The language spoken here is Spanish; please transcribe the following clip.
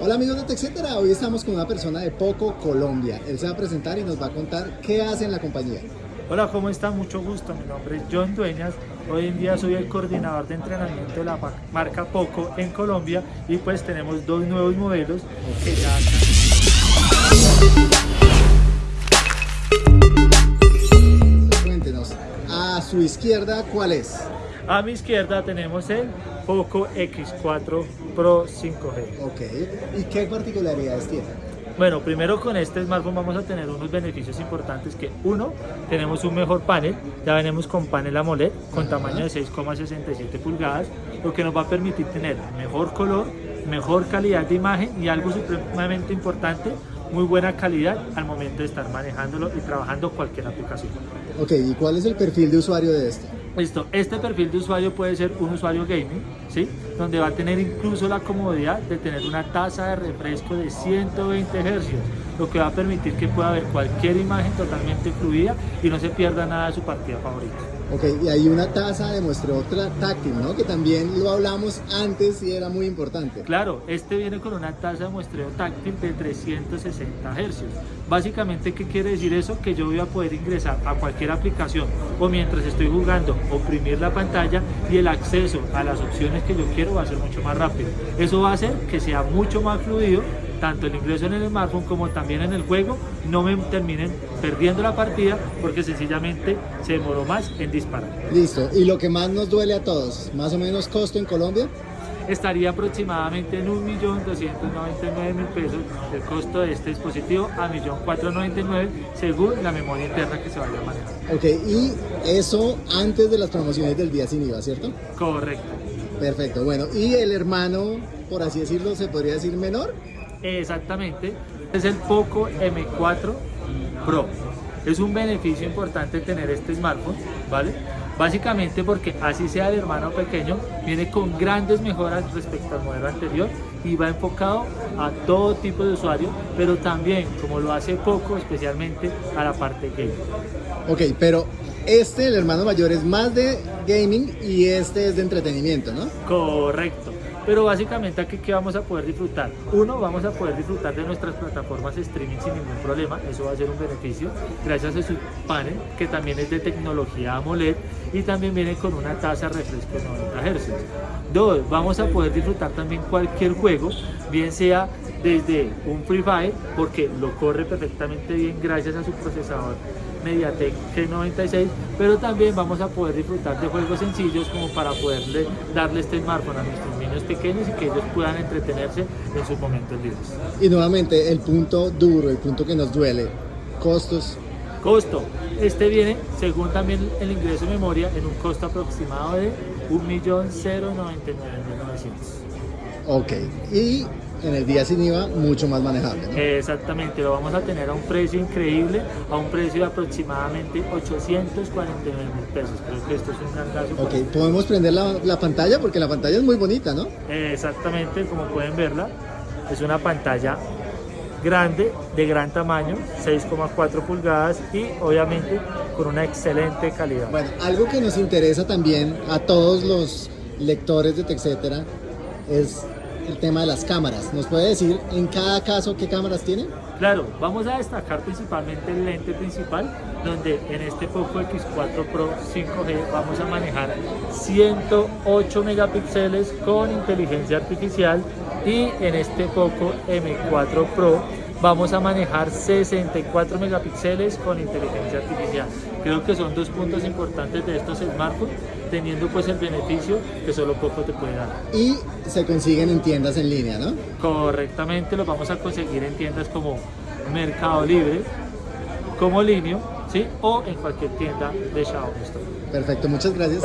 Hola amigos de TechCetera, hoy estamos con una persona de Poco Colombia. Él se va a presentar y nos va a contar qué hace en la compañía. Hola, ¿cómo están? Mucho gusto. Mi nombre es John Dueñas. Hoy en día soy el coordinador de entrenamiento de la marca Poco en Colombia y pues tenemos dos nuevos modelos que ya Cuéntenos, a su izquierda, ¿cuál es? A mi izquierda tenemos el Poco X4 Pro 5G. Ok, ¿y qué particularidades tiene? Bueno, primero con este smartphone vamos a tener unos beneficios importantes que uno, tenemos un mejor panel, ya venimos con panel AMOLED con tamaño de 6,67 pulgadas, lo que nos va a permitir tener mejor color, mejor calidad de imagen y algo supremamente importante, muy buena calidad al momento de estar manejándolo y trabajando cualquier aplicación. Ok, ¿y cuál es el perfil de usuario de este? Listo, este perfil de usuario puede ser un usuario gaming, ¿sí? Donde va a tener incluso la comodidad de tener una tasa de refresco de 120 Hz, lo que va a permitir que pueda ver cualquier imagen totalmente fluida y no se pierda nada de su partida favorita. Ok, y hay una tasa de muestreo táctil, ¿no? Que también lo hablamos antes y era muy importante. Claro, este viene con una tasa de muestreo táctil de 360 Hz. Básicamente, ¿qué quiere decir eso? Que yo voy a poder ingresar a cualquier aplicación o mientras estoy jugando, oprimir la pantalla y el acceso a las opciones que yo quiero va a ser mucho más rápido. Eso va a hacer que sea mucho más fluido tanto el ingreso en el smartphone como también en el juego no me terminen perdiendo la partida porque sencillamente se demoró más en disparar. Listo, y lo que más nos duele a todos, más o menos costo en Colombia estaría aproximadamente en 1.299.000 pesos el costo de este dispositivo a 1.499.000 según la memoria interna que se vaya a manejar. Ok, y eso antes de las promociones del día sin IVA, ¿cierto? Correcto. Perfecto, bueno, ¿y el hermano, por así decirlo, se podría decir menor? Exactamente, es el Poco M4 Pro. Es un beneficio importante tener este smartphone, ¿vale? Básicamente porque así sea el hermano pequeño, viene con grandes mejoras respecto al modelo anterior y va enfocado a todo tipo de usuario, pero también, como lo hace poco, especialmente a la parte gaming. Ok, pero este, el hermano mayor, es más de gaming y este es de entretenimiento, ¿no? Correcto pero básicamente aquí que vamos a poder disfrutar uno vamos a poder disfrutar de nuestras plataformas streaming sin ningún problema. Eso va a ser un beneficio gracias a su panel que también es de tecnología AMOLED y también viene con una tasa refresco de 90 Hz dos vamos a poder disfrutar también cualquier juego bien sea desde un Free Fire porque lo corre perfectamente bien gracias a su procesador Mediatek G96 pero también vamos a poder disfrutar de juegos sencillos como para poderle darle este smartphone a nuestros niños pequeños y que ellos puedan entretenerse en sus momentos libres. Y nuevamente el punto duro, el punto que nos duele, costos. Costo, este viene según también el ingreso de memoria en un costo aproximado de 1.099.900. Ok, y en el día sin IVA mucho más manejable. Exactamente, lo vamos a tener a un precio increíble, a un precio de aproximadamente 849 mil pesos. Creo que esto es un gran caso. Ok, podemos prender la, la, pantalla porque la pantalla es muy bonita, ¿no? Exactamente, como pueden verla, es una pantalla grande, de gran tamaño, 6,4 pulgadas y obviamente con una excelente calidad. Bueno, algo que nos interesa también a todos los lectores de TechCetera es el tema de las cámaras. ¿Nos puede decir en cada caso qué cámaras tiene? Claro, vamos a destacar principalmente el lente principal, donde en este Poco X4 Pro 5G vamos a manejar 108 megapíxeles con inteligencia artificial y en este Poco M4 Pro vamos a manejar 64 megapíxeles con inteligencia artificial. Creo que son dos puntos importantes de estos smartphones, teniendo pues el beneficio que solo poco te puede dar. Y se consiguen en tiendas en línea, ¿no? Correctamente, los vamos a conseguir en tiendas como Mercado Libre, como Linio, ¿sí? O en cualquier tienda de Xiaomi Perfecto, muchas gracias.